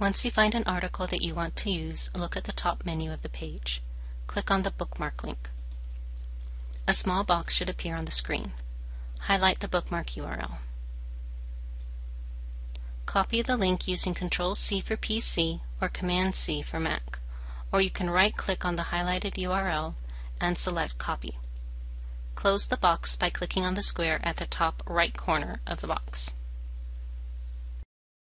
Once you find an article that you want to use, look at the top menu of the page. Click on the bookmark link. A small box should appear on the screen. Highlight the bookmark URL. Copy the link using Ctrl-C for PC or Command-C for Mac, or you can right-click on the highlighted URL and select Copy. Close the box by clicking on the square at the top right corner of the box.